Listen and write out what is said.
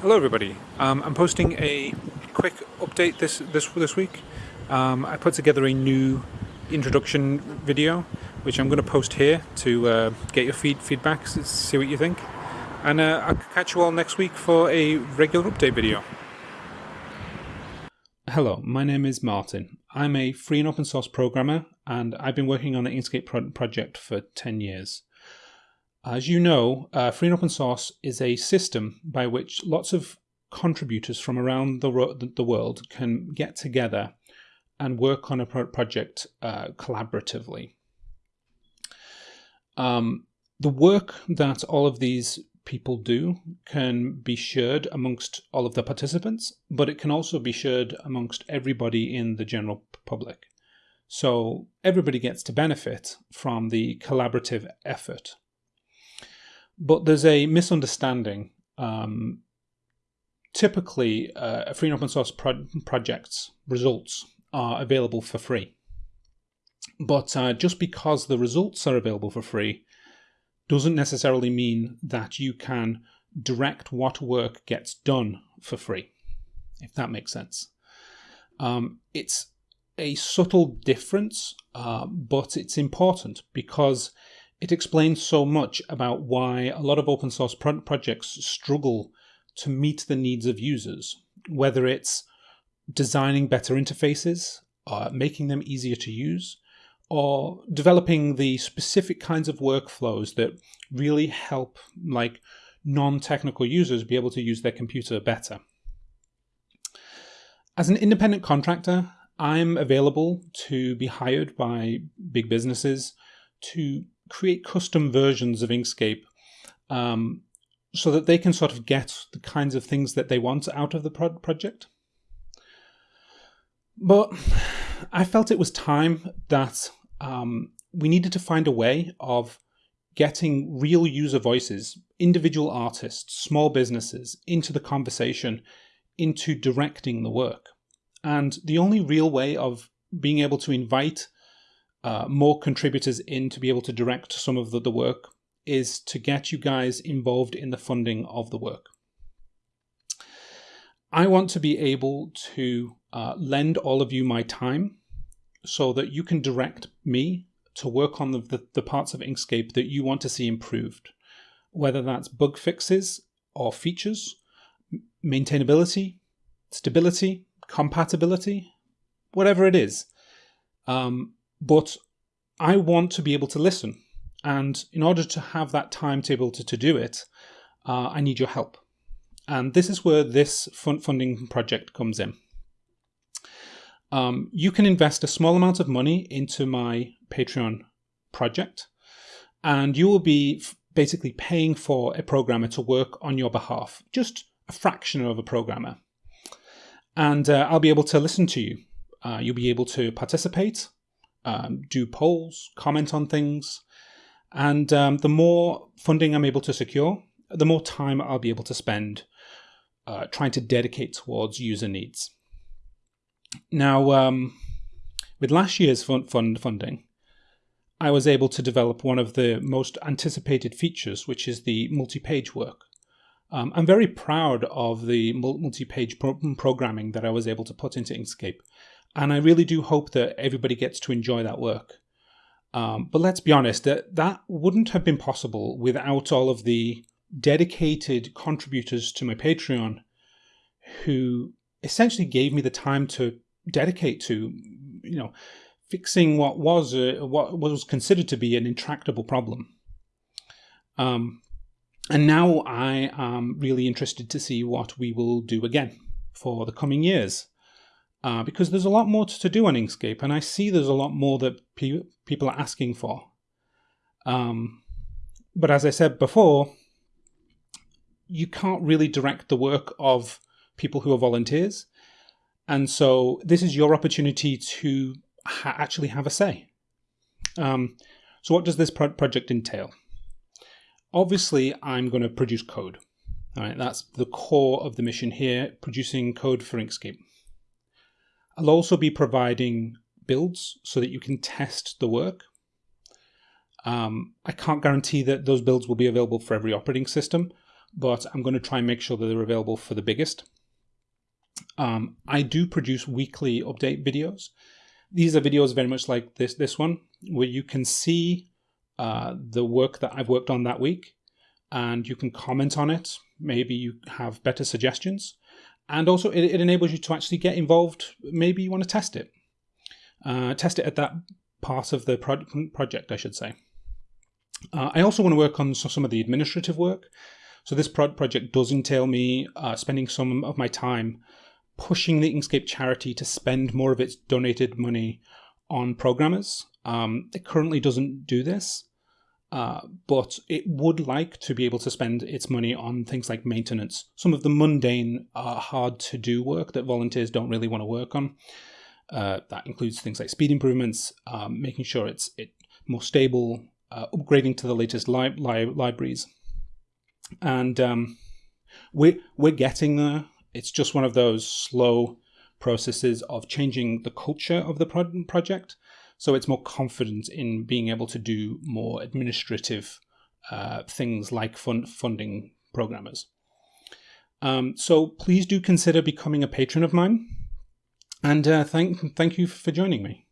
Hello, everybody. Um, I'm posting a quick update this this this week. Um, I put together a new introduction video, which I'm going to post here to uh, get your feed feedback, see what you think, and uh, I'll catch you all next week for a regular update video. Hello, my name is Martin. I'm a free and open source programmer, and I've been working on the Inkscape pro project for 10 years. As you know, uh, free and open source is a system by which lots of contributors from around the, the world can get together and work on a pro project uh, collaboratively. Um, the work that all of these people do can be shared amongst all of the participants, but it can also be shared amongst everybody in the general public. So everybody gets to benefit from the collaborative effort. But there's a misunderstanding. Um, typically, uh, free and open source pro projects results are available for free. But uh, just because the results are available for free doesn't necessarily mean that you can direct what work gets done for free, if that makes sense. Um, it's a subtle difference, uh, but it's important because it explains so much about why a lot of open source pro projects struggle to meet the needs of users, whether it's designing better interfaces, uh, making them easier to use, or developing the specific kinds of workflows that really help like non-technical users be able to use their computer better. As an independent contractor, I'm available to be hired by big businesses to create custom versions of Inkscape um, so that they can sort of get the kinds of things that they want out of the pro project. But I felt it was time that um, we needed to find a way of getting real user voices, individual artists, small businesses into the conversation, into directing the work. And the only real way of being able to invite uh, more contributors in to be able to direct some of the, the work is to get you guys involved in the funding of the work. I want to be able to uh, lend all of you my time so that you can direct me to work on the, the, the parts of Inkscape that you want to see improved, whether that's bug fixes or features, maintainability, stability, compatibility, whatever it is. Um, but I want to be able to listen. And in order to have that timetable to, to do it, uh, I need your help. And this is where this funding project comes in. Um, you can invest a small amount of money into my Patreon project, and you will be basically paying for a programmer to work on your behalf, just a fraction of a programmer. And uh, I'll be able to listen to you. Uh, you'll be able to participate um, do polls, comment on things. And um, the more funding I'm able to secure, the more time I'll be able to spend uh, trying to dedicate towards user needs. Now, um, with last year's fund, fund funding, I was able to develop one of the most anticipated features, which is the multi-page work. Um, I'm very proud of the multi-page pro programming that I was able to put into Inkscape. And I really do hope that everybody gets to enjoy that work. Um, but let's be honest, that, that wouldn't have been possible without all of the dedicated contributors to my Patreon who essentially gave me the time to dedicate to, you know, fixing what was a, what was considered to be an intractable problem. Um, and now I am really interested to see what we will do again for the coming years uh, because there's a lot more to do on Inkscape, and I see there's a lot more that pe people are asking for. Um, but as I said before, you can't really direct the work of people who are volunteers. And so this is your opportunity to ha actually have a say. Um, so what does this pro project entail? Obviously, I'm going to produce code. All right, that's the core of the mission here, producing code for Inkscape. I'll also be providing builds so that you can test the work. Um, I can't guarantee that those builds will be available for every operating system, but I'm going to try and make sure that they're available for the biggest. Um, I do produce weekly update videos. These are videos very much like this this one, where you can see uh, the work that I've worked on that week, and you can comment on it. Maybe you have better suggestions, and also it, it enables you to actually get involved. Maybe you want to test it, uh, test it at that part of the pro project, I should say. Uh, I also want to work on some of the administrative work. So this pro project does entail me uh, spending some of my time pushing the Inkscape charity to spend more of its donated money on programmers. Um, it currently doesn't do this, uh, but it would like to be able to spend its money on things like maintenance, some of the mundane, uh, hard to do work that volunteers don't really want to work on. Uh, that includes things like speed improvements, um, making sure it's it more stable, uh, upgrading to the latest li li libraries, and um, we're we're getting there. It's just one of those slow processes of changing the culture of the pro project, so it's more confident in being able to do more administrative uh, things like fund funding programmers. Um, so please do consider becoming a patron of mine, and uh, thank thank you for joining me.